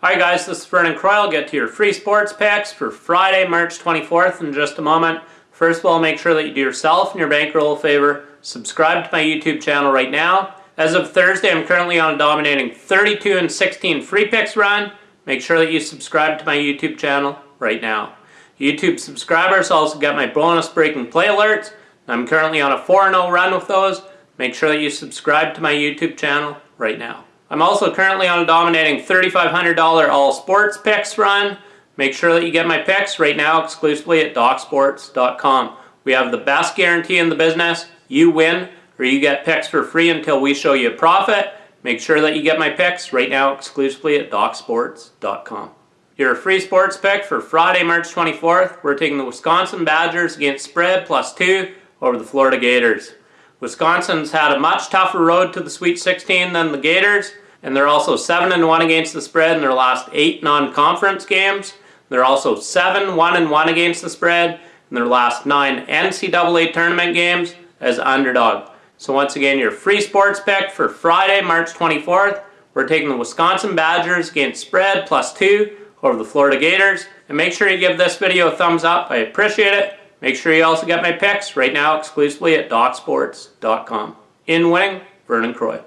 Hi guys, this is Vernon Croy. Get to your free sports picks for Friday, March 24th in just a moment. First of all, make sure that you do yourself and your bankroll a favor. Subscribe to my YouTube channel right now. As of Thursday, I'm currently on a dominating 32 and 16 free picks run. Make sure that you subscribe to my YouTube channel right now. YouTube subscribers also get my bonus breaking play alerts. I'm currently on a 4-0 run with those. Make sure that you subscribe to my YouTube channel right now. I'm also currently on a dominating $3,500 all sports picks run. Make sure that you get my picks right now exclusively at DocSports.com. We have the best guarantee in the business. You win or you get picks for free until we show you a profit. Make sure that you get my picks right now exclusively at DocSports.com. Your free sports pick for Friday, March 24th. We're taking the Wisconsin Badgers against spread plus two over the Florida Gators. Wisconsin's had a much tougher road to the Sweet 16 than the Gators, and they're also 7 and 1 against the spread in their last 8 non-conference games. They're also 7 1 and 1 against the spread in their last 9 NCAA tournament games as underdog. So once again, your free sports pick for Friday, March 24th. We're taking the Wisconsin Badgers against spread plus 2 over the Florida Gators. And make sure you give this video a thumbs up. I appreciate it. Make sure you also get my picks right now exclusively at DocSports.com. In winning, Vernon Croy.